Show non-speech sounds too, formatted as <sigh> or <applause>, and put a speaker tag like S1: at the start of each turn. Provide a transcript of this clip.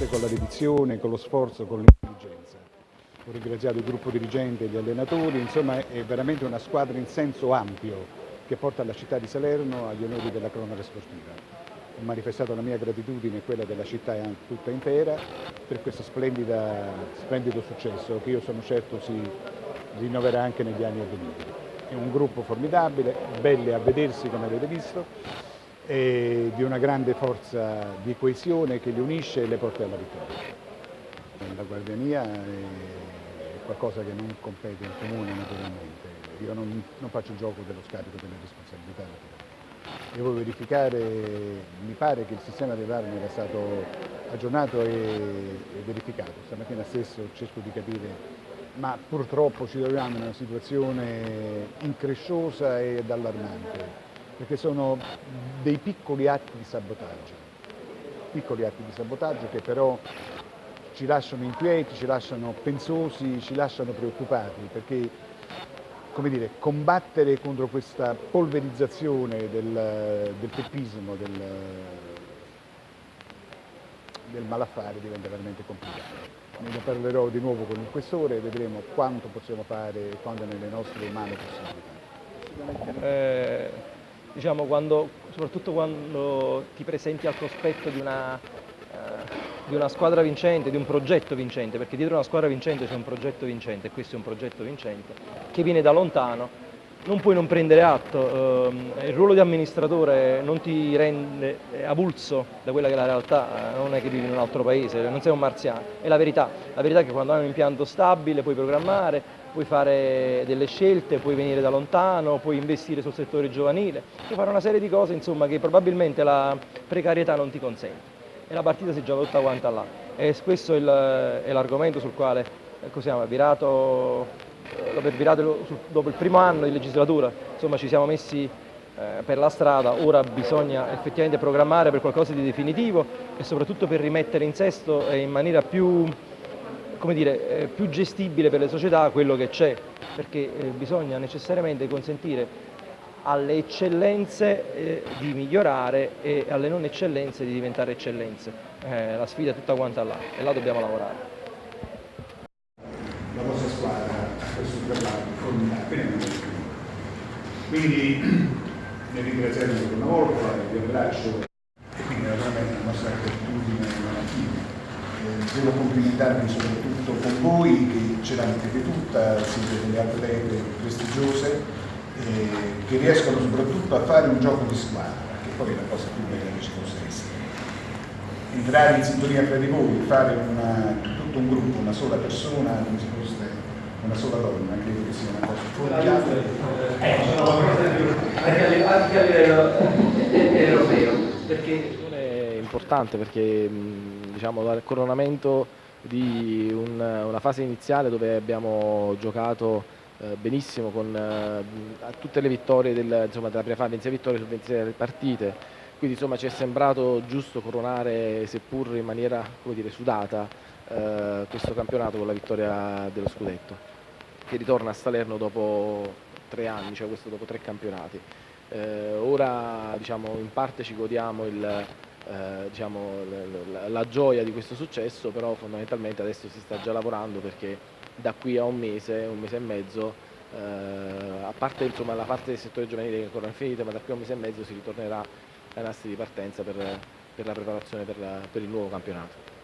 S1: forse con la dedizione, con lo sforzo, con l'intelligenza. Ho ringraziato il gruppo dirigente gli allenatori, insomma è veramente una squadra in senso ampio che porta la città di Salerno agli onori della cronaca sportiva. Ho manifestato la mia gratitudine e quella della città tutta intera per questo splendido successo che io sono certo si rinnoverà anche negli anni a venire. È un gruppo formidabile, belle a vedersi come avete visto, e di una grande forza di coesione che li unisce e le porta alla vittoria. La guardiania è qualcosa che non compete in comune naturalmente, io non, non faccio gioco dello scarico delle responsabilità. Devo verificare, mi pare che il sistema dell'armi era stato aggiornato e, e verificato, stamattina stesso cerco di capire ma purtroppo ci troviamo in una situazione incresciosa ed allarmante, perché sono dei piccoli atti di sabotaggio, piccoli atti di sabotaggio che però ci lasciano inquieti, ci lasciano pensosi, ci lasciano preoccupati, perché come dire, combattere contro questa polverizzazione del, del peppismo, del, del malaffare diventa veramente complicato. Ne parlerò di nuovo con il questore e vedremo quanto possiamo fare e quanto è nelle nostre mani possibilità.
S2: Eh, diciamo quando, soprattutto quando ti presenti al cospetto di una di una squadra vincente, di un progetto vincente, perché dietro una squadra vincente c'è un progetto vincente e questo è un progetto vincente, che viene da lontano, non puoi non prendere atto, eh, il ruolo di amministratore non ti rende avulso da quella che è la realtà, eh, non è che vivi in un altro paese, non sei un marziano, è la verità, la verità è che quando hai un impianto stabile puoi programmare, puoi fare delle scelte, puoi venire da lontano, puoi investire sul settore giovanile, puoi fare una serie di cose insomma, che probabilmente la precarietà non ti consente e la partita si gioca tutta quanta là. E questo è l'argomento sul quale ecco, siamo virato, dopo, virato, dopo il primo anno di legislatura, insomma ci siamo messi eh, per la strada, ora bisogna effettivamente programmare per qualcosa di definitivo e soprattutto per rimettere in sesto e in maniera più, dire, eh, più gestibile per le società quello che c'è, perché eh, bisogna necessariamente consentire alle eccellenze eh, di migliorare e alle non eccellenze di diventare eccellenze. Eh, la sfida è tutta quanta là e là dobbiamo lavorare.
S1: La vostra squadra ha questo traguardo formidabile, quindi <clears throat> nel ringraziare ancora una volta, vi abbraccio e quindi naturalmente la nostra gratitudine mattina. Eh, devo complimentarmi soprattutto con voi che ce l'avete tutta, siete delle atlete prestigiose eh, che riescono soprattutto a fare un gioco di squadra, che poi è la cosa più bella che ci possa essere. Entrare in sintonia tra di voi, fare una, tutto un gruppo, una sola persona, come se fosse una sola donna, credo che sia una cosa formidabile.
S2: Eh, anche a livello europeo, perché
S3: è importante perché diciamo, dal coronamento di un, una fase iniziale dove abbiamo giocato eh, benissimo con eh, tutte le vittorie del, insomma, della prima fase, 26 vittorie su 26 partite, quindi insomma ci è sembrato giusto coronare, seppur in maniera dire, sudata, eh, questo campionato con la vittoria dello scudetto, che ritorna a Salerno dopo tre anni, cioè questo dopo tre campionati. Eh, ora diciamo, in parte ci godiamo il, eh, diciamo, la, la, gioia di questo successo, però fondamentalmente adesso si sta già lavorando perché da qui a un mese, un mese e mezzo, eh, a parte insomma, la parte del settore giovanile che ancora è finita, ma da qui a un mese e mezzo si ritornerà nastri di partenza per, per la preparazione per, la, per il nuovo campionato.